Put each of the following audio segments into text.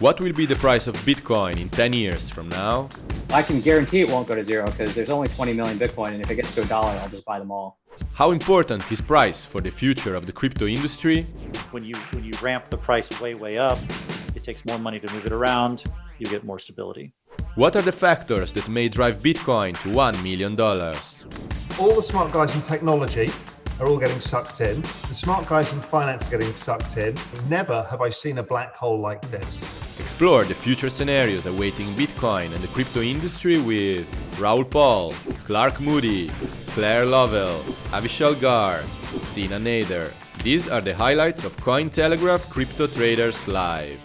What will be the price of Bitcoin in 10 years from now? I can guarantee it won't go to zero because there's only 20 million Bitcoin and if it gets to a dollar, I'll just buy them all. How important is price for the future of the crypto industry? When you, when you ramp the price way, way up, it takes more money to move it around, you get more stability. What are the factors that may drive Bitcoin to $1 million? All the smart guys in technology are all getting sucked in. The smart guys in finance are getting sucked in. Never have I seen a black hole like this. Explore the future scenarios awaiting Bitcoin and the crypto industry with Raoul Pal, Clark Moody, Claire Lovell, Avichal Garg, Sina Nader. These are the highlights of Cointelegraph Crypto Traders Live.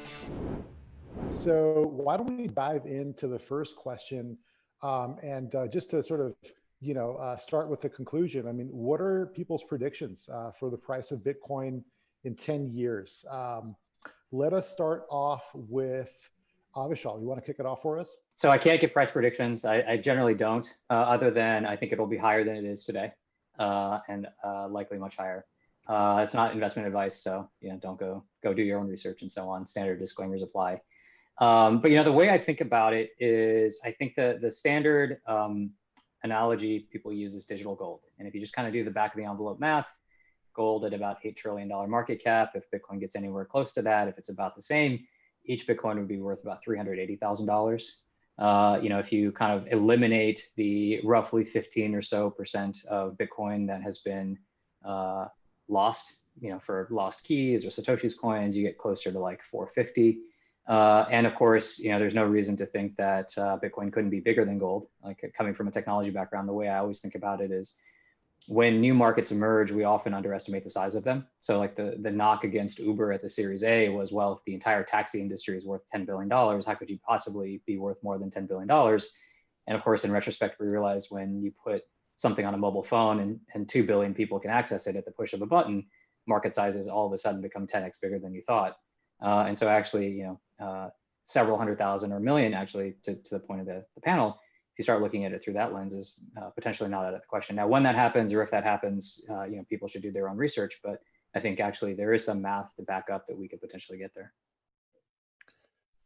So why don't we dive into the first question um, and uh, just to sort of you know, uh, start with the conclusion. I mean, what are people's predictions uh, for the price of Bitcoin in 10 years? Um, let us start off with Avichal. You want to kick it off for us? So I can't give price predictions. I, I generally don't, uh, other than I think it'll be higher than it is today uh, and uh, likely much higher. Uh, it's not investment advice, so you know, don't go go do your own research and so on. Standard disclaimers apply. Um, but you know, the way I think about it is, I think the the standard um, analogy people use is digital gold. And if you just kind of do the back of the envelope math, gold at about $8 trillion market cap, if Bitcoin gets anywhere close to that, if it's about the same, each Bitcoin would be worth about $380,000. Uh, you know, if you kind of eliminate the roughly 15 or so percent of Bitcoin that has been uh, lost, you know, for lost keys or Satoshi's coins, you get closer to like 450. Uh, and of course, you know, there's no reason to think that uh, Bitcoin couldn't be bigger than gold. Like coming from a technology background, the way I always think about it is when new markets emerge, we often underestimate the size of them. So like the, the knock against Uber at the series A was, well, if the entire taxi industry is worth $10 billion, how could you possibly be worth more than $10 billion? And of course, in retrospect, we realized when you put something on a mobile phone and, and 2 billion people can access it at the push of a button, market sizes all of a sudden become 10x bigger than you thought. Uh, and so actually, you know, uh, several hundred thousand or million actually to, to the point of the, the panel, if you start looking at it through that lens is uh, potentially not out of the question. Now, when that happens or if that happens, uh, you know, people should do their own research, but I think actually there is some math to back up that we could potentially get there.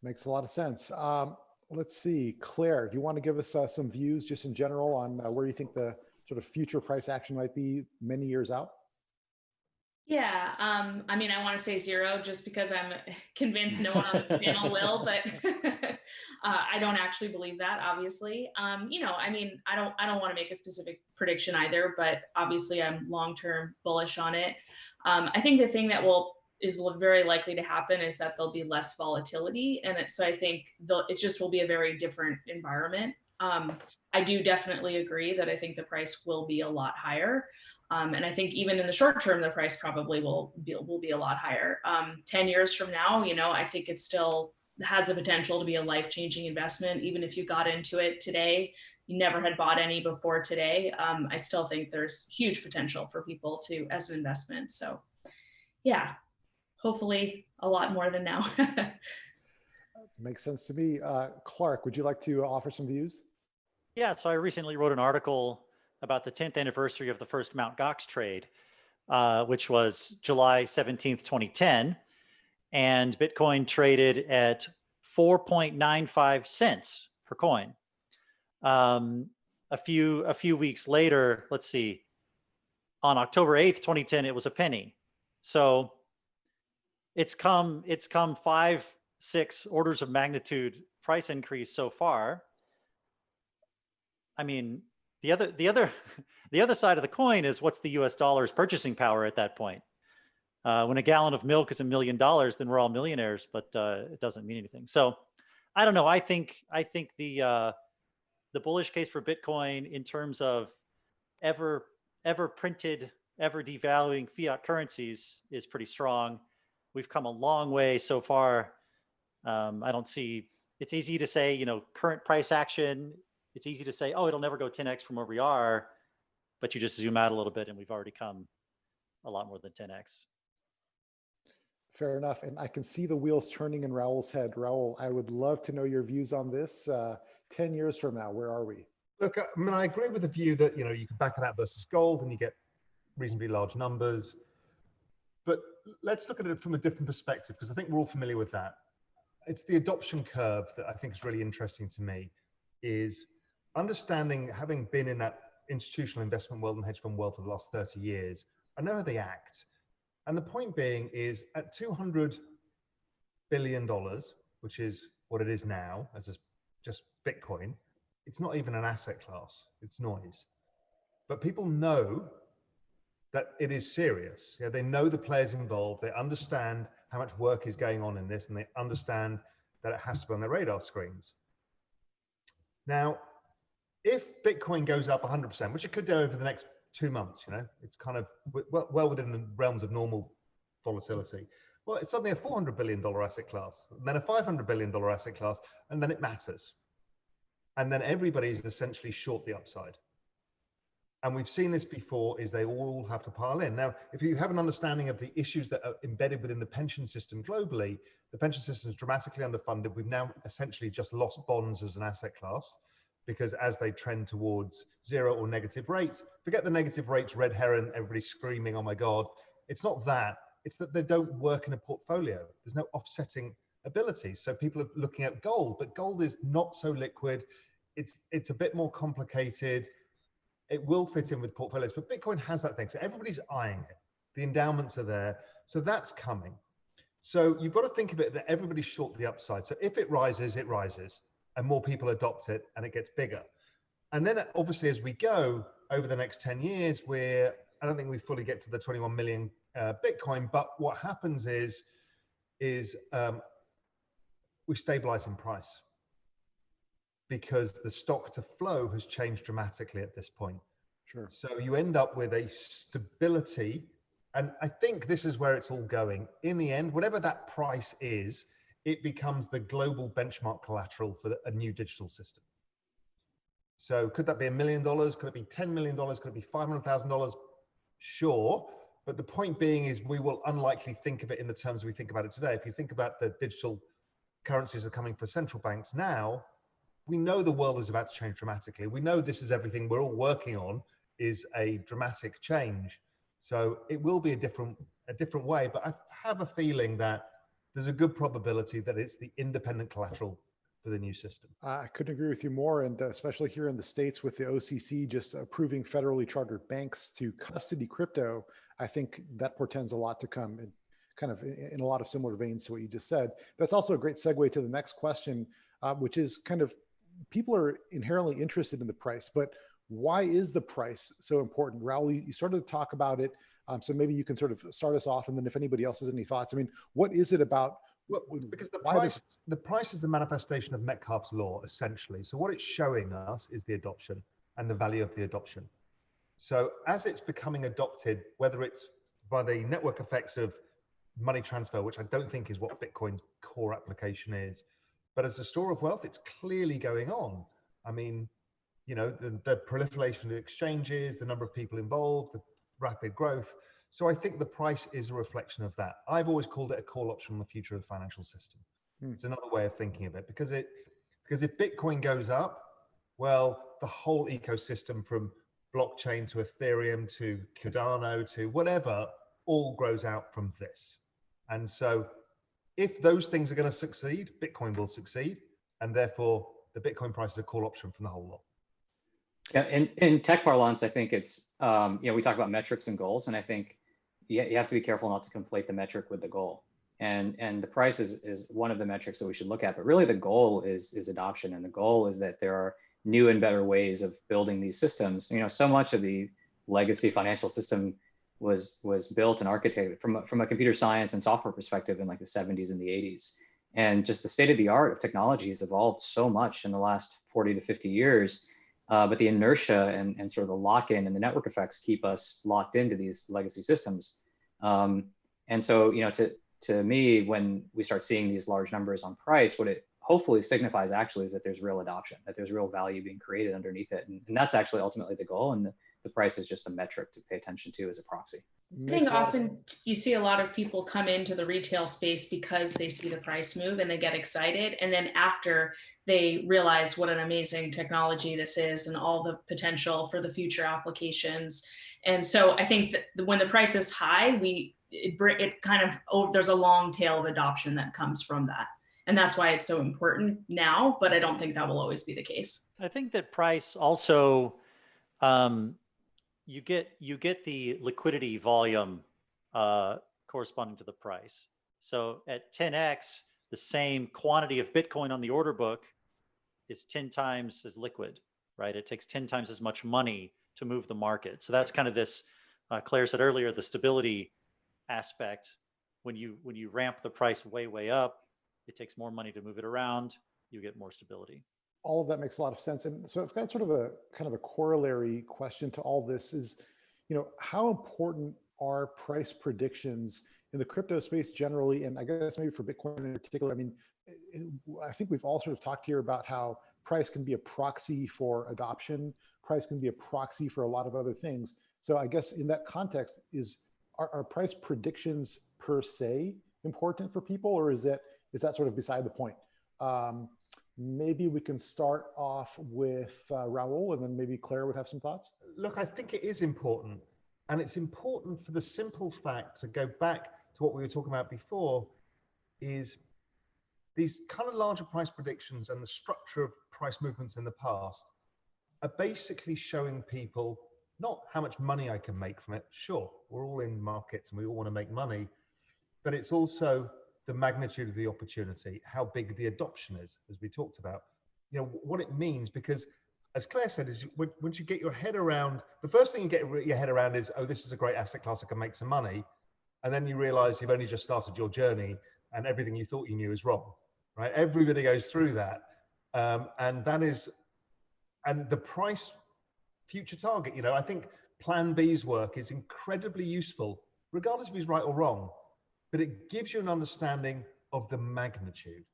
Makes a lot of sense. Um, let's see, Claire, do you want to give us uh, some views just in general on uh, where you think the sort of future price action might be many years out? Yeah, um, I mean, I want to say zero just because I'm convinced no one on the panel will, but uh, I don't actually believe that. Obviously, um, you know, I mean, I don't, I don't want to make a specific prediction either, but obviously, I'm long term bullish on it. Um, I think the thing that will is very likely to happen is that there'll be less volatility, and it, so I think it just will be a very different environment. Um, I do definitely agree that I think the price will be a lot higher. Um, and I think even in the short term, the price probably will be, will be a lot higher. Um, 10 years from now, you know, I think it's still has the potential to be a life-changing investment. Even if you got into it today, you never had bought any before today. Um, I still think there's huge potential for people to as an investment. So yeah, hopefully a lot more than now. Makes sense to me. Uh, Clark, would you like to offer some views? Yeah, so I recently wrote an article about the 10th anniversary of the first Mount Gox trade, uh, which was July 17th, 2010. And Bitcoin traded at 4.95 cents per coin. Um, a few a few weeks later, let's see, on October 8th, 2010, it was a penny. So it's come it's come five, six orders of magnitude price increase so far. I mean, the other, the other, the other side of the coin is what's the U.S. dollar's purchasing power at that point. Uh, when a gallon of milk is a million dollars, then we're all millionaires, but uh, it doesn't mean anything. So I don't know. I think I think the uh, the bullish case for Bitcoin in terms of ever ever printed, ever devaluing fiat currencies is pretty strong. We've come a long way so far. Um, I don't see. It's easy to say, you know, current price action it's easy to say, oh, it'll never go 10x from where we are, but you just zoom out a little bit and we've already come a lot more than 10x. Fair enough. And I can see the wheels turning in Raoul's head. Raoul, I would love to know your views on this. Uh, 10 years from now, where are we? Look, I mean, I agree with the view that, you know, you can back it out versus gold and you get reasonably large numbers. But let's look at it from a different perspective, because I think we're all familiar with that. it's the adoption curve that I think is really interesting to me is understanding, having been in that institutional investment world and hedge fund world for the last 30 years, I know how they act. And the point being is at 200 billion dollars, which is what it is now as just Bitcoin, it's not even an asset class, it's noise. But people know that it is serious. Yeah, they know the players involved, they understand how much work is going on in this, and they understand that it has to be on their radar screens. Now, if Bitcoin goes up 100%, which it could do over the next two months, you know, it's kind of well, well within the realms of normal volatility. Well, it's suddenly a $400 billion asset class, then a $500 billion asset class, and then it matters. And then everybody's essentially short the upside. And we've seen this before is they all have to pile in. Now, if you have an understanding of the issues that are embedded within the pension system globally, the pension system is dramatically underfunded. We've now essentially just lost bonds as an asset class because as they trend towards zero or negative rates, forget the negative rates, red herring, everybody screaming, oh my God. It's not that, it's that they don't work in a portfolio. There's no offsetting ability. So people are looking at gold, but gold is not so liquid. It's, it's a bit more complicated. It will fit in with portfolios, but Bitcoin has that thing. So everybody's eyeing it. The endowments are there. So that's coming. So you've got to think of it that everybody's short the upside. So if it rises, it rises and more people adopt it and it gets bigger. And then obviously as we go over the next 10 years, we're, I don't think we fully get to the 21 million uh, Bitcoin, but what happens is, is um, we stabilize in price because the stock to flow has changed dramatically at this point. Sure. So you end up with a stability. And I think this is where it's all going. In the end, whatever that price is, it becomes the global benchmark collateral for a new digital system. So could that be a million dollars? Could it be $10 million? Could it be $500,000? Sure. But the point being is we will unlikely think of it in the terms we think about it today. If you think about the digital currencies are coming for central banks now, we know the world is about to change dramatically. We know this is everything we're all working on is a dramatic change. So it will be a different, a different way, but I have a feeling that there's a good probability that it's the independent collateral for the new system. I couldn't agree with you more. And uh, especially here in the States with the OCC just approving federally chartered banks to custody crypto, I think that portends a lot to come and kind of in a lot of similar veins to what you just said. That's also a great segue to the next question, uh, which is kind of people are inherently interested in the price, but why is the price so important? Raoul, you, you started to talk about it um, so maybe you can sort of start us off, and then if anybody else has any thoughts, I mean, what is it about? Well, because the price, does... the price is the manifestation of Metcalfe's law, essentially. So what it's showing us is the adoption and the value of the adoption. So as it's becoming adopted, whether it's by the network effects of money transfer, which I don't think is what Bitcoin's core application is, but as a store of wealth, it's clearly going on. I mean, you know, the, the proliferation of exchanges, the number of people involved, the rapid growth. So I think the price is a reflection of that. I've always called it a call option on the future of the financial system. Hmm. It's another way of thinking of it because it because if Bitcoin goes up, well, the whole ecosystem from blockchain to Ethereum to Cardano to whatever all grows out from this. And so if those things are going to succeed, Bitcoin will succeed. And therefore the Bitcoin price is a call option from the whole lot. Yeah, in, in tech parlance, I think it's, um, you know, we talk about metrics and goals, and I think you, you have to be careful not to conflate the metric with the goal. And, and the price is, is one of the metrics that we should look at, but really the goal is, is adoption. And the goal is that there are new and better ways of building these systems. You know, so much of the legacy financial system was, was built and architected from, from a computer science and software perspective in like the 70s and the 80s. And just the state of the art of technology has evolved so much in the last 40 to 50 years uh, but the inertia and, and sort of the lock-in and the network effects keep us locked into these legacy systems. Um, and so, you know, to, to me, when we start seeing these large numbers on price, what it hopefully signifies actually is that there's real adoption, that there's real value being created underneath it. And, and that's actually ultimately the goal. And the, the price is just a metric to pay attention to as a proxy. I think often you see a lot of people come into the retail space because they see the price move and they get excited. And then after they realize what an amazing technology this is and all the potential for the future applications. And so I think that when the price is high, we it, it kind of, oh, there's a long tail of adoption that comes from that. and that's why it's so important now. But I don't think that will always be the case. I think that price also, um, you get you get the liquidity volume uh, corresponding to the price. So at 10x, the same quantity of Bitcoin on the order book is 10 times as liquid, right? It takes 10 times as much money to move the market. So that's kind of this, uh, Claire said earlier, the stability aspect. When you when you ramp the price way, way up, it takes more money to move it around, you get more stability. All of that makes a lot of sense. And so I've got sort of a kind of a corollary question to all this is, you know, how important are price predictions in the crypto space generally, and I guess maybe for Bitcoin in particular, I mean, I think we've all sort of talked here about how price can be a proxy for adoption. Price can be a proxy for a lot of other things. So I guess in that context, is are, are price predictions per se important for people, or is that is that sort of beside the point? Um, maybe we can start off with uh, Raoul, and then maybe Claire would have some thoughts. Look, I think it is important, and it's important for the simple fact to go back to what we were talking about before, is these kind of larger price predictions and the structure of price movements in the past are basically showing people not how much money I can make from it. Sure, we're all in markets and we all want to make money, but it's also the magnitude of the opportunity, how big the adoption is, as we talked about. You know what it means because, as Claire said, is once you get your head around the first thing you get your head around is, oh, this is a great asset class. I can make some money, and then you realize you've only just started your journey and everything you thought you knew is wrong. Right? Everybody goes through that, um, and that is, and the price future target. You know, I think Plan B's work is incredibly useful, regardless if he's right or wrong, but it gives you an understanding of the magnitude.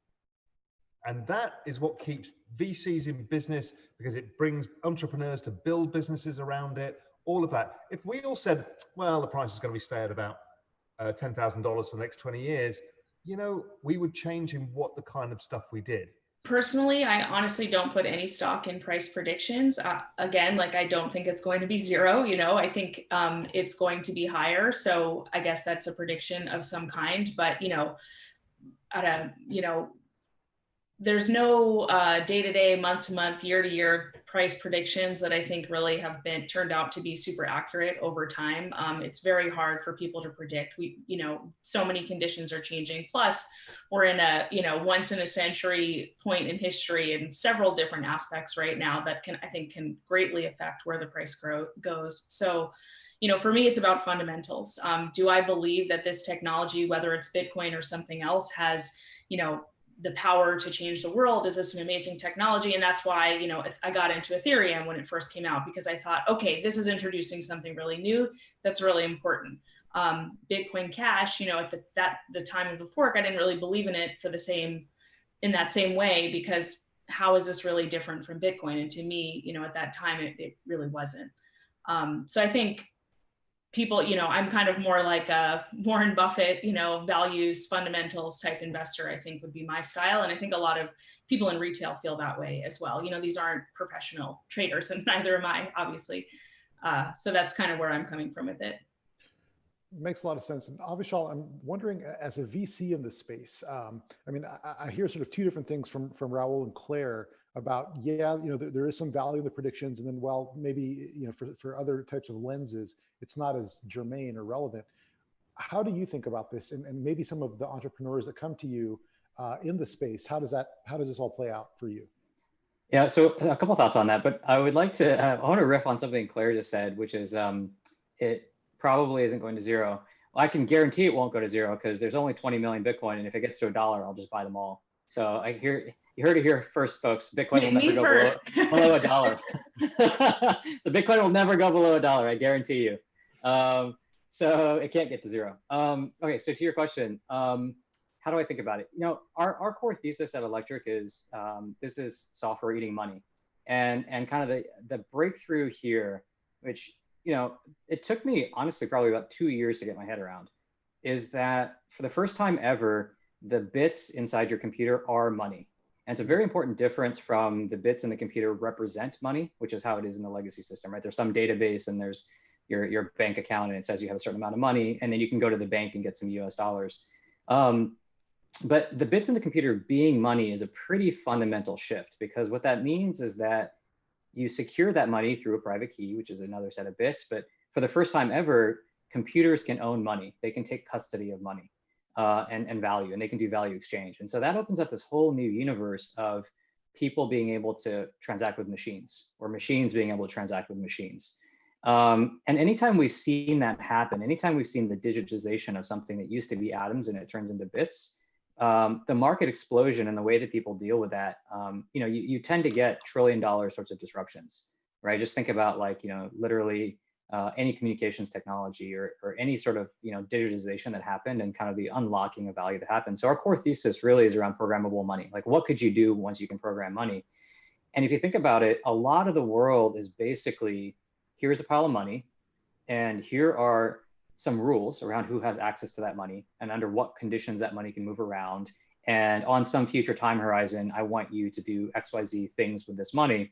And that is what keeps VCs in business because it brings entrepreneurs to build businesses around it, all of that. If we all said, well, the price is going to be stay at about uh, $10,000 for the next 20 years, you know, we would change in what the kind of stuff we did personally, I honestly don't put any stock in price predictions. Uh, again, like I don't think it's going to be zero. You know, I think um, it's going to be higher. So I guess that's a prediction of some kind. But you know, at a you know there's no uh, day-to-day, month-to-month, year-to-year price predictions that I think really have been turned out to be super accurate over time. Um, it's very hard for people to predict. We, you know, so many conditions are changing. Plus, we're in a, you know, once in a century point in history in several different aspects right now that can, I think, can greatly affect where the price grow, goes. So, you know, for me, it's about fundamentals. Um, do I believe that this technology, whether it's Bitcoin or something else, has, you know, the power to change the world is this an amazing technology? And that's why you know i got into ethereum when it first came out because i thought okay this is introducing something really new that's really important. Um, bitcoin cash you know at the, that the time of the fork i didn't really believe in it for the same in that same way because how is this really different from bitcoin? And to me you know at that time it, it really wasn't. Um, so i think people, you know, I'm kind of more like a Warren Buffett, you know, values fundamentals type investor, I think would be my style. And I think a lot of people in retail feel that way as well. You know, these aren't professional traders and neither am I, obviously. Uh, so that's kind of where I'm coming from with it. Makes a lot of sense. And Avichal, I'm wondering, as a VC in this space, um, I mean, I, I, hear sort of two different things from from Raoul and Claire about, yeah, you know, there, there is some value in the predictions, and then, well, maybe, you know, for, for other types of lenses, it's not as germane or relevant. How do you think about this? And, and maybe some of the entrepreneurs that come to you uh, in the space, how does that, how does this all play out for you? Yeah, so a couple thoughts on that, but I would like to, uh, I want to riff on something Claire just said, which is um, it probably isn't going to zero. I can guarantee it won't go to zero because there's only 20 million Bitcoin, and if it gets to a dollar, I'll just buy them all. So I hear you heard it here first, folks. Bitcoin will never go first. below, below a dollar. so Bitcoin will never go below a dollar, I guarantee you. Um, so it can't get to zero. Um, okay, so to your question, um, how do I think about it? You know, our, our core thesis at Electric is um, this is software eating money. And, and kind of the, the breakthrough here, which, you know, it took me honestly probably about two years to get my head around, is that for the first time ever, the bits inside your computer are money. And it's a very important difference from the bits in the computer represent money, which is how it is in the legacy system, right? There's some database and there's your, your bank account and it says you have a certain amount of money and then you can go to the bank and get some US dollars. Um, but the bits in the computer being money is a pretty fundamental shift because what that means is that you secure that money through a private key, which is another set of bits. But for the first time ever, computers can own money. They can take custody of money uh, and, and value, and they can do value exchange. And so that opens up this whole new universe of people being able to transact with machines or machines being able to transact with machines. Um, and anytime we've seen that happen, anytime we've seen the digitization of something that used to be atoms and it turns into bits, um, the market explosion and the way that people deal with that, um, you know, you, you tend to get trillion dollar sorts of disruptions, right? Just think about like, you know, literally uh, any communications technology or, or any sort of, you know, digitization that happened and kind of the unlocking of value that happened. So our core thesis really is around programmable money. Like what could you do once you can program money? And if you think about it, a lot of the world is basically, here's a pile of money and here are some rules around who has access to that money and under what conditions that money can move around. And on some future time horizon, I want you to do XYZ things with this money.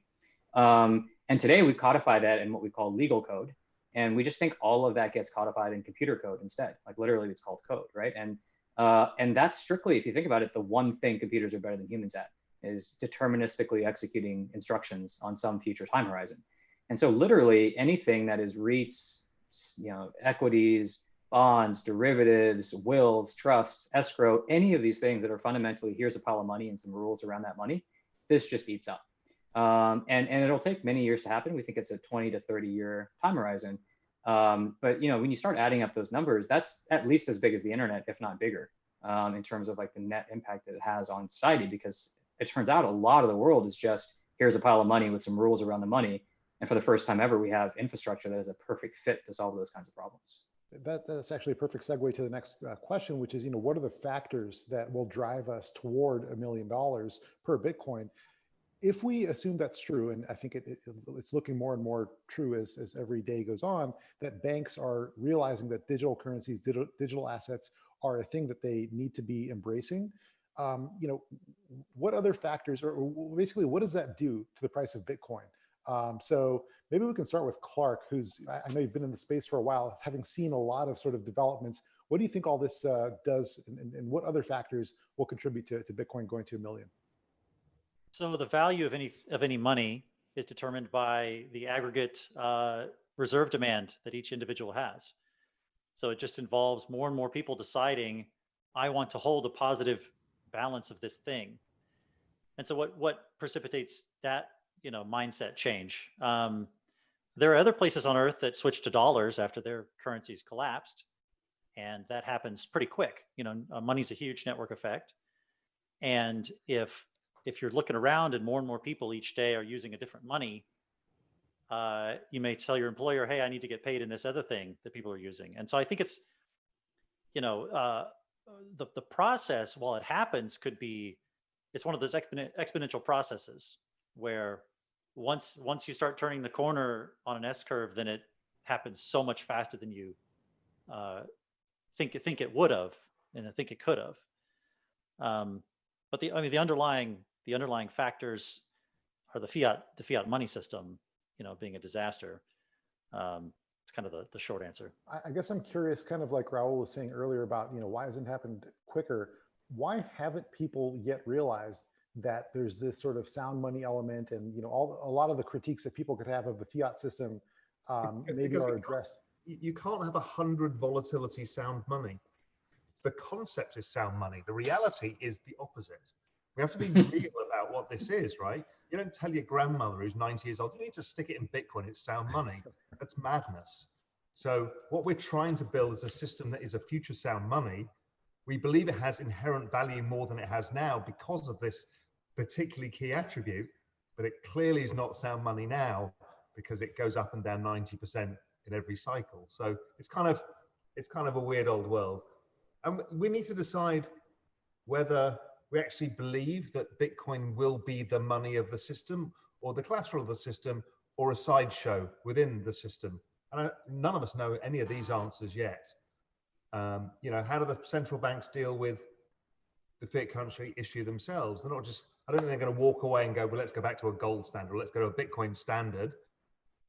Um, and today we codify that in what we call legal code. And we just think all of that gets codified in computer code instead. Like literally it's called code, right? And, uh, and that's strictly, if you think about it, the one thing computers are better than humans at is deterministically executing instructions on some future time horizon. And so literally anything that is REITs, you know, equities, bonds, derivatives, wills, trusts, escrow, any of these things that are fundamentally here's a pile of money and some rules around that money, this just eats up. Um, and, and it'll take many years to happen. We think it's a 20 to 30 year time horizon. Um, but you know, when you start adding up those numbers, that's at least as big as the internet, if not bigger, um, in terms of like the net impact that it has on society, because it turns out a lot of the world is just here's a pile of money with some rules around the money. And for the first time ever, we have infrastructure that is a perfect fit to solve those kinds of problems. That, that's actually a perfect segue to the next uh, question, which is, you know, what are the factors that will drive us toward a million dollars per Bitcoin? If we assume that's true, and I think it, it, it's looking more and more true as, as every day goes on, that banks are realizing that digital currencies, digital, digital assets are a thing that they need to be embracing. Um, you know, what other factors, or basically, what does that do to the price of Bitcoin? Um, so maybe we can start with Clark, who's, I know you've been in the space for a while, having seen a lot of sort of developments. What do you think all this uh, does and, and, what other factors will contribute to, to Bitcoin going to a million? So the value of any, of any money is determined by the aggregate uh, reserve demand that each individual has. So it just involves more and more people deciding, I want to hold a positive balance of this thing. And so what, what precipitates that you know, mindset change. Um, there are other places on earth that switch to dollars after their currencies collapsed. And that happens pretty quick. You know, uh, money's a huge network effect. And if if you're looking around and more and more people each day are using a different money, uh, you may tell your employer, hey, I need to get paid in this other thing that people are using. And so I think it's, you know, uh, the, the process while it happens could be, it's one of those exponential processes where once once you start turning the corner on an S curve, then it happens so much faster than you uh, think think it would have, and I think it could have. Um, but the I mean the underlying the underlying factors are the fiat the fiat money system, you know, being a disaster. Um, it's kind of the, the short answer. I, I guess I'm curious, kind of like Raoul was saying earlier about, you know, why hasn't happened quicker? Why haven't people yet realized that there's this sort of sound money element and you know all a lot of the critiques that people could have of the fiat system um, maybe are addressed. You can't have a hundred volatility sound money. The concept is sound money. The reality is the opposite. We have to be real about what this is, right? You don't tell your grandmother who's 90 years old, you need to stick it in Bitcoin, it's sound money. That's madness. So what we're trying to build is a system that is a future sound money. We believe it has inherent value more than it has now because of this particularly key attribute, but it clearly is not sound money now because it goes up and down 90% in every cycle. So it's kind of, it's kind of a weird old world. And we need to decide whether we actually believe that Bitcoin will be the money of the system or the collateral of the system or a sideshow within the system. And I, none of us know any of these answers yet. Um, you know, how do the central banks deal with the fiat country issue themselves? They're not just I don't think they're going to walk away and go, well, let's go back to a gold standard, or let's go to a Bitcoin standard.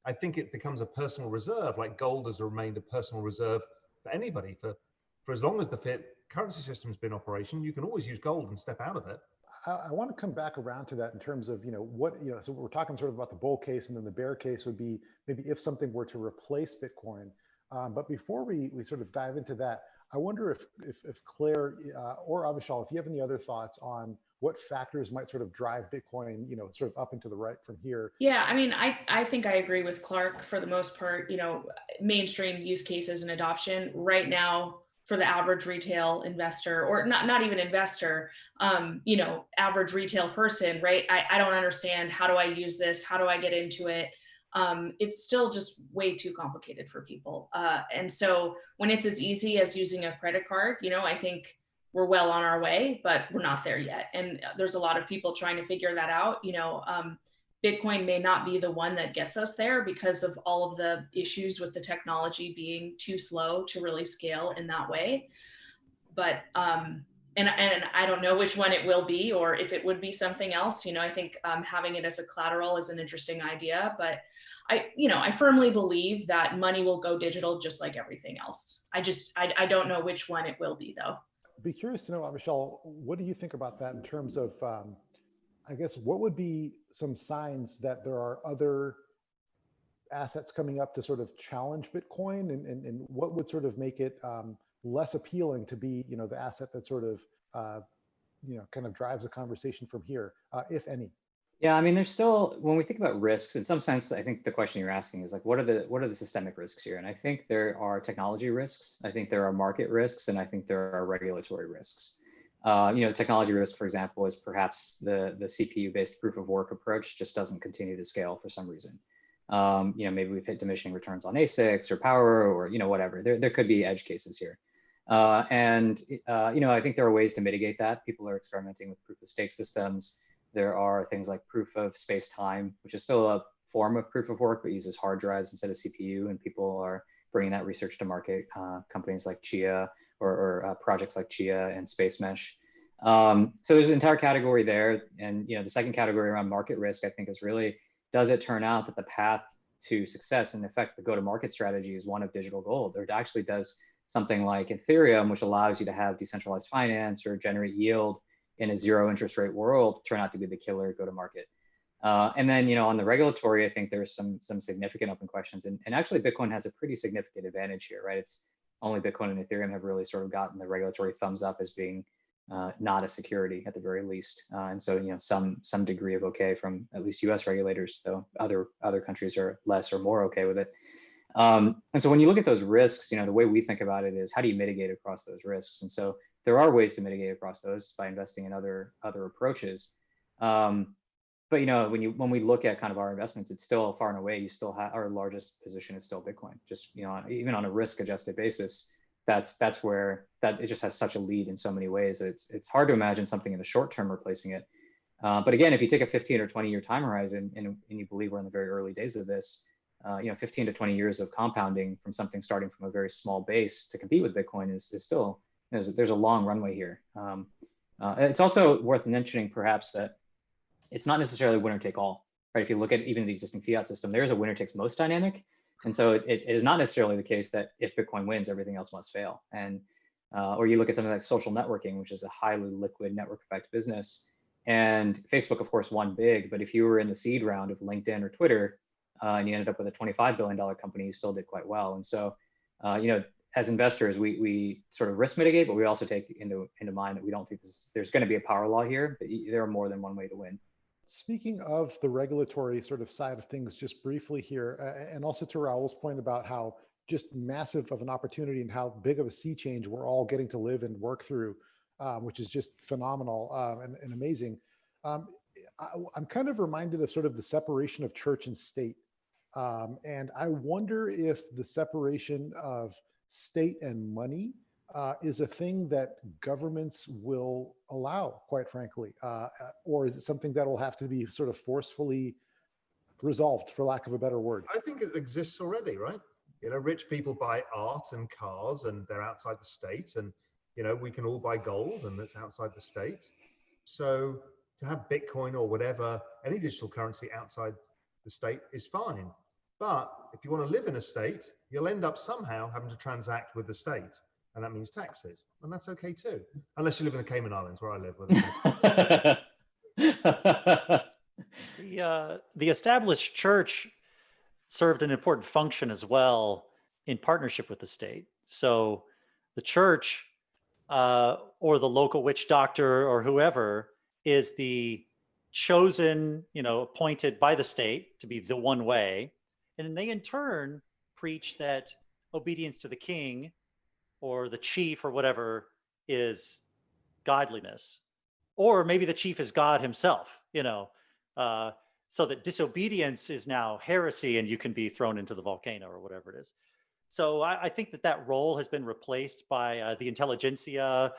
I think it becomes a personal reserve, like gold has remained a personal reserve for anybody for, for as long as the fiat currency system's been in operation. You can always use gold and step out of it. I, I want to come back around to that in terms of, you know, what, you know, so we're talking sort of about the bull case and then the bear case would be maybe if something were to replace Bitcoin. Um, but before we, we sort of dive into that, I wonder if, if, if Claire uh, or Avichal, if you have any other thoughts on what factors might sort of drive Bitcoin, you know, sort of up and to the right from here. Yeah, I mean, I, I think I agree with Clark for the most part, you know, mainstream use cases and adoption right now for the average retail investor or not, not even investor, um, you know, average retail person, right? I, I don't understand. How do I use this? How do I get into it? Um, it's still just way too complicated for people. Uh, and so when it's as easy as using a credit card, you know, I think we're well on our way, but we're not there yet. And there's a lot of people trying to figure that out. You know, um, Bitcoin may not be the one that gets us there because of all of the issues with the technology being too slow to really scale in that way. But um, and and I don't know which one it will be or if it would be something else. You know, I think um, having it as a collateral is an interesting idea, but I you know I firmly believe that money will go digital just like everything else. I just I, I don't know which one it will be though. Be curious to know, Michelle, what do you think about that in terms of um, I guess what would be some signs that there are other assets coming up to sort of challenge Bitcoin and, and, and what would sort of make it um, less appealing to be, you know, the asset that sort of, uh, you know, kind of drives the conversation from here, uh, if any? Yeah, I mean, there's still when we think about risks, in some sense, I think the question you're asking is like, what are the what are the systemic risks here? And I think there are technology risks, I think there are market risks, and I think there are regulatory risks. Uh, you know, technology risk, for example, is perhaps the, the CPU-based proof of work approach just doesn't continue to scale for some reason. Um, you know, maybe we've hit diminishing returns on ASICs or power or, you know, whatever. There, there could be edge cases here. Uh, and, uh, you know, I think there are ways to mitigate that. People are experimenting with proof of stake systems. There are things like proof of space time, which is still a form of proof of work, but uses hard drives instead of CPU. And people are bringing that research to market. Uh, companies like Chia or, or uh, projects like Chia and Spacemesh. Um, so there's an entire category there. And you know, the second category around market risk, I think is really, does it turn out that the path to success and in effect the go-to-market strategy is one of digital gold, or it actually does something like Ethereum, which allows you to have decentralized finance or generate yield in a zero interest rate world, turn out to be the killer go-to-market. Uh, and then, you know, on the regulatory, I think there's some some significant open questions, and, and actually Bitcoin has a pretty significant advantage here, right? It's only Bitcoin and Ethereum have really sort of gotten the regulatory thumbs up as being uh, not a security at the very least. Uh, and so, you know, some some degree of okay from at least U.S. regulators, though other other countries are less or more okay with it. Um, and so, when you look at those risks, you know, the way we think about it is how do you mitigate across those risks? And so, there are ways to mitigate across those by investing in other other approaches. Um, but you know, when you when we look at kind of our investments, it's still far and away. You still have our largest position is still Bitcoin. Just you know, even on a risk-adjusted basis, that's that's where that it just has such a lead in so many ways. It's it's hard to imagine something in the short term replacing it. Uh, but again, if you take a 15 or 20 year time horizon and, and you believe we're in the very early days of this, uh, you know, 15 to 20 years of compounding from something starting from a very small base to compete with Bitcoin is, is still there's there's a long runway here. Um, uh, it's also worth mentioning perhaps that it's not necessarily winner take all, right? If you look at even the existing fiat system, there is a winner takes most dynamic. And so it, it is not necessarily the case that if Bitcoin wins, everything else must fail. And uh, or you look at something like social networking, which is a highly liquid network effect business. And Facebook, of course, won big. But if you were in the seed round of LinkedIn or Twitter, uh, and you ended up with a $25 billion company, you still did quite well. And so, uh, you know, as investors, we we sort of risk mitigate, but we also take into into mind that we don't think this, there's going to be a power law here. But there are more than one way to win. Speaking of the regulatory sort of side of things, just briefly here, uh, and also to Raoul's point about how just massive of an opportunity and how big of a sea change we're all getting to live and work through, um, which is just phenomenal um, and, and, amazing. Um, I, am kind of reminded of sort of the separation of church and state. Um, and I wonder if the separation of state and money uh, is a thing that governments will allow, quite frankly, uh, uh, or is it something that will have to be sort of forcefully resolved, for lack of a better word? I think it exists already, right? You know, rich people buy art and cars, and they're outside the state, and you know, we can all buy gold, and that's outside the state. So to have Bitcoin or whatever, any digital currency outside the state is fine. But if you want to live in a state, you'll end up somehow having to transact with the state. And that means taxes, and that's okay too, unless you live in the Cayman Islands where I live. The, uh, the established church served an important function as well in partnership with the state. So the church uh, or the local witch doctor or whoever is the chosen, you know, appointed by the state to be the one way. And then they in turn preach that obedience to the king or the chief or whatever is godliness. Or maybe the chief is God himself, you know, uh, so that disobedience is now heresy and you can be thrown into the volcano or whatever it is. So I, I think that that role has been replaced by uh, the intelligentsia,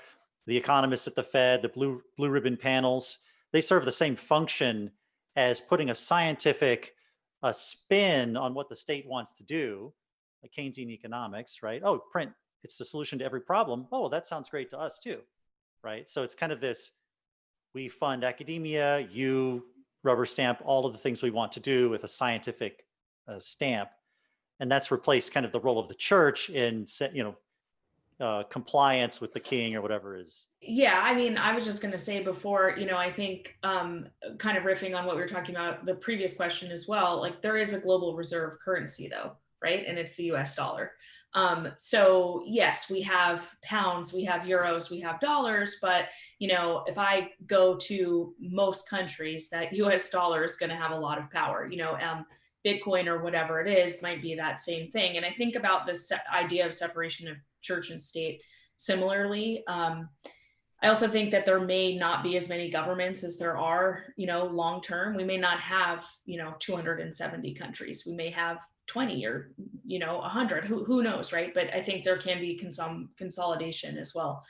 the economists at the Fed, the blue blue ribbon panels. They serve the same function as putting a scientific a spin on what the state wants to do, like Keynesian economics, right? Oh, print, it's the solution to every problem. Oh, well, that sounds great to us too, right? So it's kind of this, we fund academia, you rubber stamp all of the things we want to do with a scientific uh, stamp. And that's replaced kind of the role of the church in, you know, uh, compliance with the king or whatever is. Yeah, I mean, I was just going to say before, you know, I think um, kind of riffing on what we were talking about the previous question as well, like there is a global reserve currency though, right? And it's the US dollar. Um, so yes, we have pounds, we have euros, we have dollars, but you know, if I go to most countries, that US dollar is going to have a lot of power. You know, um, Bitcoin or whatever it is might be that same thing. And I think about this idea of separation of church and state similarly. Um, I also think that there may not be as many governments as there are, you know, long term. We may not have, you know, 270 countries. We may have 20 or, you know, 100. Who, who knows, right? But I think there can be some consolidation as well,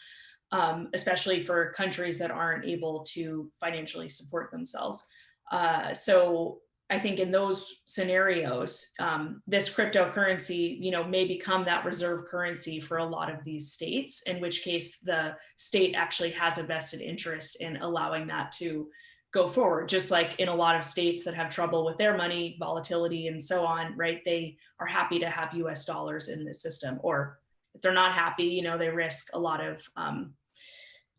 um, especially for countries that aren't able to financially support themselves. Uh, so I think in those scenarios, um, this cryptocurrency, you know, may become that reserve currency for a lot of these states, in which case the state actually has a vested interest in allowing that to go forward. Just like in a lot of states that have trouble with their money, volatility and so on, right? They are happy to have US dollars in the system. Or if they're not happy, you know, they risk a lot of um,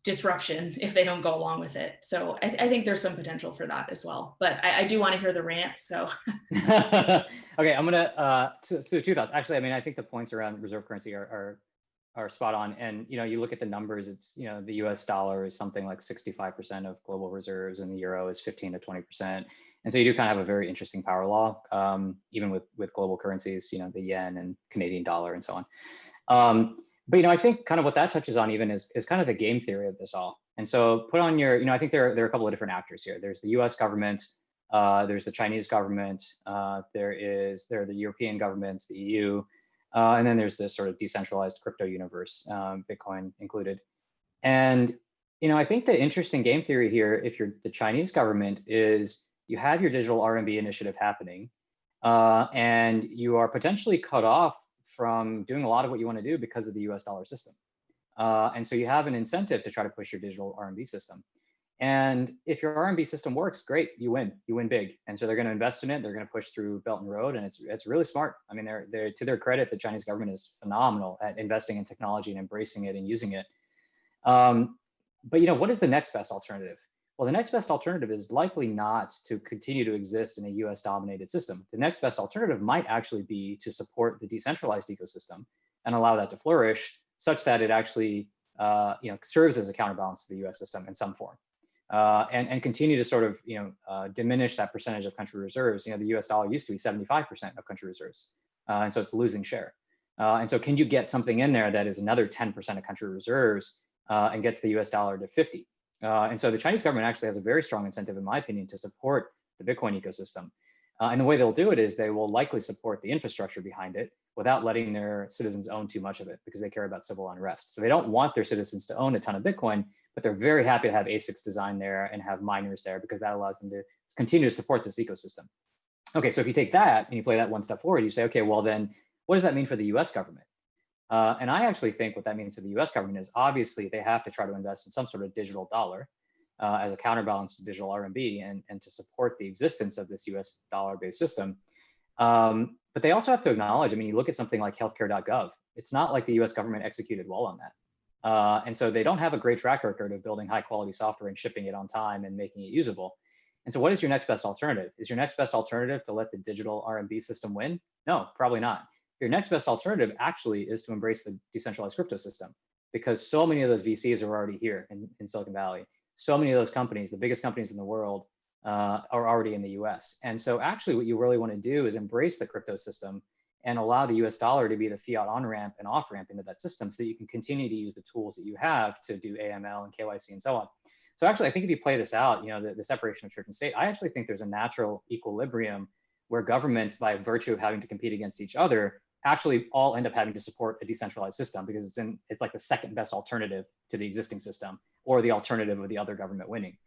disruption if they don't go along with it. So I, I think there's some potential for that as well. But I, I do want to hear the rant. So okay, I'm gonna uh, so, so, two thoughts. Actually, I mean, I think the points around reserve currency are, are are spot on. And you know, you look at the numbers. It's you know, the U.S. dollar is something like 65% of global reserves, and the euro is 15 to 20%. And so you do kind of have a very interesting power law, um, even with with global currencies. You know, the yen and Canadian dollar and so on. Um, but you know, I think kind of what that touches on even is is kind of the game theory of this all. And so put on your, you know, I think there are, there are a couple of different actors here. There's the U.S. government, uh, there's the Chinese government, uh, there is there are the European governments, the EU, uh, and then there's this sort of decentralized crypto universe, um, Bitcoin included. And you know, I think the interesting game theory here, if you're the Chinese government, is you have your digital RMB initiative happening, uh, and you are potentially cut off from doing a lot of what you want to do because of the US dollar system. Uh, and so you have an incentive to try to push your digital RMB system. And if your RMB system works, great, you win, you win big. And so they're going to invest in it. They're going to push through Belt and Road, and it's it's really smart. I mean, they're they're to their credit, the Chinese government is phenomenal at investing in technology and embracing it and using it. Um, but you know, what is the next best alternative? Well, the next best alternative is likely not to continue to exist in a US dominated system. The next best alternative might actually be to support the decentralized ecosystem and allow that to flourish such that it actually uh, you know, serves as a counterbalance to the US system in some form. Uh, and, and continue to sort of you know, uh, diminish that percentage of country reserves. You know, the US dollar used to be 75% of country reserves. Uh, and so it's losing share. Uh, and so can you get something in there that is another 10% of country reserves uh, and gets the US dollar to 50? Uh, and so the Chinese government actually has a very strong incentive, in my opinion, to support the Bitcoin ecosystem. And the way they'll do it is they will likely support the infrastructure behind it without letting their citizens own too much of it because they care about civil unrest. So they don't want their citizens to own a ton of Bitcoin, but they're very happy to have ASICs designed there and have miners there because that allows them to continue to support this ecosystem. Okay, so if you take that and you play that one step forward, you say, okay, well then, what does that mean for the US government? Uh, and I actually think what that means for the US government is obviously they have to try to invest in some sort of digital dollar uh, as a counterbalance to digital RMB and, and to support the existence of this US dollar based system. Um, but they also have to acknowledge, I mean, you look at something like healthcare.gov, It's not like the US government executed well on that. Uh, and so they don't have a great track record of building high quality software and shipping it on time and making it usable. And so what is your next best alternative? Is your next best alternative to let the digital RMB system win? No, probably not. Your next best alternative actually is to embrace the decentralized crypto system because so many of those VCs are already here in, in Silicon Valley. So many of those companies, the biggest companies in the world, uh, are already in the US. And so actually what you really want to do is embrace the crypto system and allow the US dollar to be the fiat on ramp and off ramp into that system so that you can continue to use the tools that you have to do AML and KYC and so on. So actually, I think if you play this out, you know, the, the separation of church and state, I actually think there's a natural equilibrium where governments, by virtue of having to compete against each other, actually all end up having to support a decentralized system because it's in it's like the second best alternative to the existing system or the alternative of the other government winning.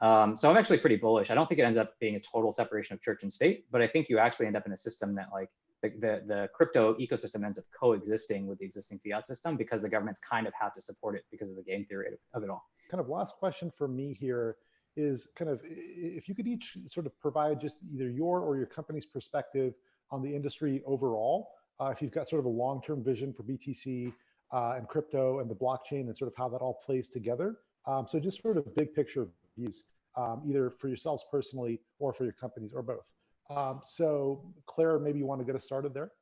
Um, so I'm actually pretty bullish. I don't think it ends up being a total separation of church and state, but I think you actually end up in a system that like the, the, the crypto ecosystem ends up coexisting with the existing fiat system because the governments kind of have to support it because of the game theory of it all kind of last question for me here is kind of if you could each sort of provide just either your or your company's perspective on the industry overall, uh, if you've got sort of a long-term vision for BTC uh, and crypto and the blockchain and sort of how that all plays together. Um, so just sort of big picture views, um, either for yourselves personally or for your companies or both. Um, so Claire, maybe you want to get us started there?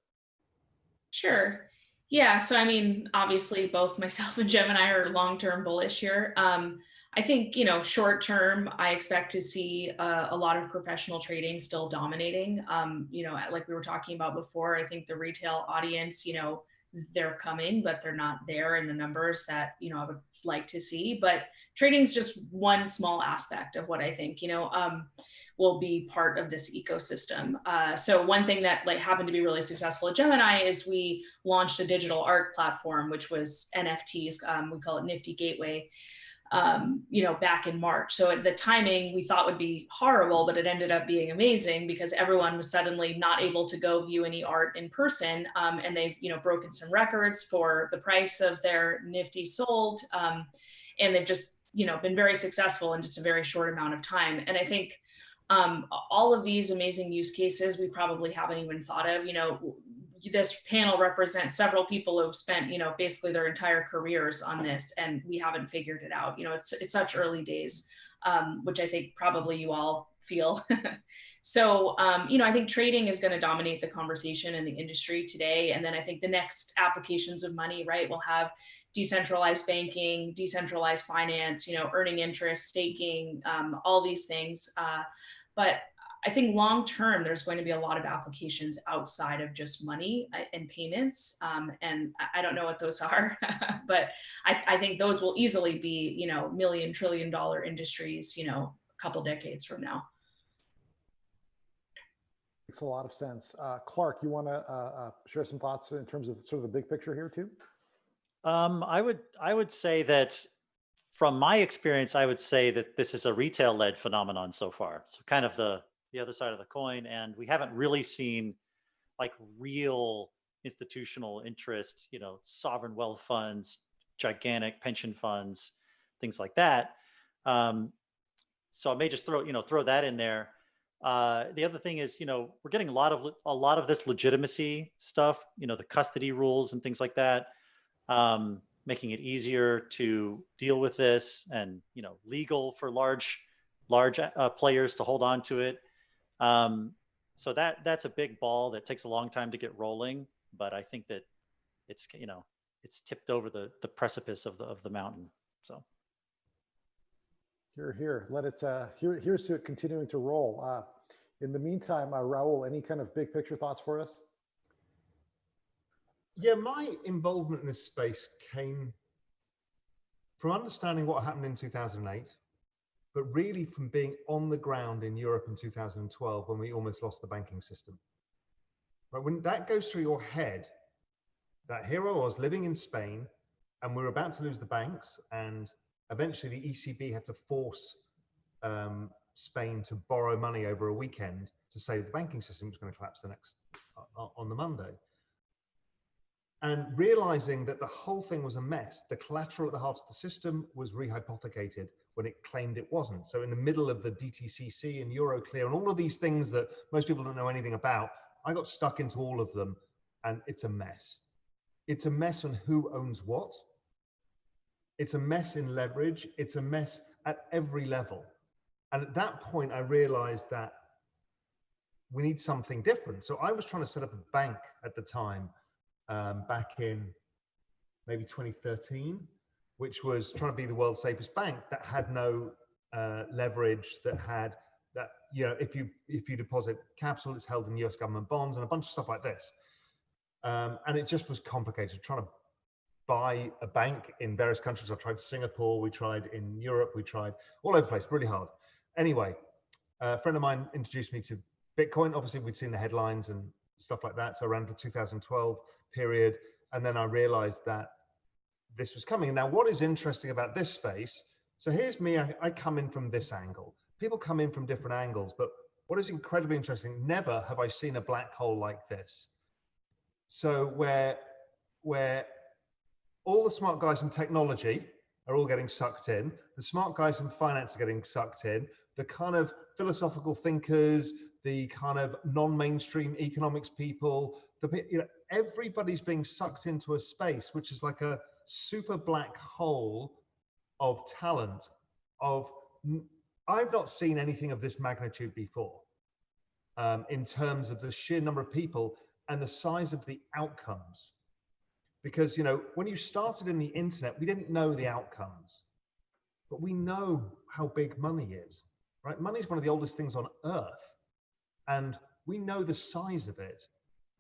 Sure. Yeah, so I mean, obviously, both myself and Gemini are long-term bullish here. Um, I think, you know, short term, I expect to see uh, a lot of professional trading still dominating. Um, you know, like we were talking about before, I think the retail audience, you know, they're coming, but they're not there in the numbers that, you know, I would like to see. But trading is just one small aspect of what I think, you know. Um, will be part of this ecosystem. Uh, so one thing that like happened to be really successful at Gemini is we launched a digital art platform, which was NFTs. Um, we call it Nifty Gateway. Um, you know, back in March. So at the timing we thought would be horrible, but it ended up being amazing because everyone was suddenly not able to go view any art in person. Um, and they've, you know, broken some records for the price of their Nifty sold. Um, and they've just, you know, been very successful in just a very short amount of time. And I think um, all of these amazing use cases we probably haven't even thought of. You know, this panel represents several people who've spent, you know, basically their entire careers on this, and we haven't figured it out. You know, it's it's such early days, um, which I think probably you all feel. so, um, you know, I think trading is going to dominate the conversation in the industry today, and then I think the next applications of money, right, will have decentralized banking, decentralized finance, you know, earning interest, staking, um, all these things. Uh, but I think long term, there's going to be a lot of applications outside of just money uh, and payments. Um, and I don't know what those are, but I, I, think those will easily be, you know, million trillion dollar industries, you know, a couple decades from now. Makes a lot of sense. Uh, Clark, you want to uh, uh, share some thoughts in terms of sort of the big picture here too? Um, I would I would say that from my experience, I would say that this is a retail-led phenomenon so far. So kind of the the other side of the coin, and we haven't really seen like real institutional interest, you know, sovereign wealth funds, gigantic pension funds, things like that. Um, so I may just throw you know throw that in there. Uh, the other thing is, you know, we're getting a lot of a lot of this legitimacy stuff, you know, the custody rules and things like that. Um, making it easier to deal with this and you know legal for large large uh, players to hold on to it um, so that that's a big ball that takes a long time to get rolling but i think that it's you know it's tipped over the the precipice of the of the mountain so. Here here let it uh here here's to it continuing to roll. Uh in the meantime uh, Raoul any kind of big picture thoughts for us? Yeah, my involvement in this space came from understanding what happened in 2008, but really from being on the ground in Europe in 2012 when we almost lost the banking system. But when that goes through your head, that here I was living in Spain and we were about to lose the banks and eventually the ECB had to force um, Spain to borrow money over a weekend to save the banking system which was going to collapse the next uh, on the Monday and realizing that the whole thing was a mess. The collateral at the heart of the system was rehypothecated when it claimed it wasn't. So in the middle of the DTCC and Euroclear and all of these things that most people don't know anything about, I got stuck into all of them and it's a mess. it's a mess on who owns what. It's a mess in leverage. It's a mess at every level. And at that point, I realized that we need something different. So I was trying to set up a bank at the time, um, back in maybe 2013, which was trying to be the world's safest bank that had no uh, leverage, that had that you know if you if you deposit capital, it's held in U.S. government bonds and a bunch of stuff like this. Um, and it just was complicated trying to buy a bank in various countries. I tried Singapore, we tried in Europe, we tried all over the place, really hard. Anyway, a friend of mine introduced me to Bitcoin. Obviously, we'd seen the headlines and stuff like that. So around the 2012 period. And then I realized that this was coming. Now, what is interesting about this space? So here's me, I, I come in from this angle. People come in from different angles, but what is incredibly interesting, never have I seen a black hole like this. So where, where all the smart guys in technology are all getting sucked in, the smart guys in finance are getting sucked in, the kind of philosophical thinkers, the kind of non-mainstream economics people, the you know, everybody's being sucked into a space which is like a super black hole of talent. Of I've not seen anything of this magnitude before, um, in terms of the sheer number of people and the size of the outcomes. Because you know, when you started in the internet, we didn't know the outcomes, but we know how big money is. Right? Money is one of the oldest things on earth and we know the size of it.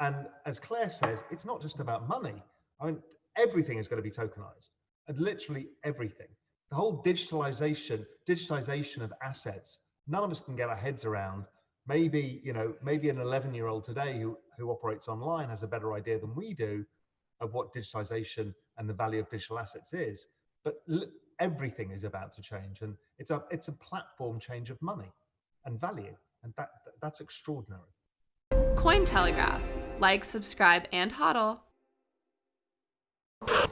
And as Claire says, it's not just about money. I mean, everything is going to be tokenized and literally everything. The whole digitalization, digitization of assets, none of us can get our heads around. Maybe, you know, maybe an 11 year old today who, who operates online has a better idea than we do of what digitization and the value of digital assets is. But everything is about to change and it's a, it's a platform change of money and value. And that, that's extraordinary. Cointelegraph. Like, subscribe, and hodl you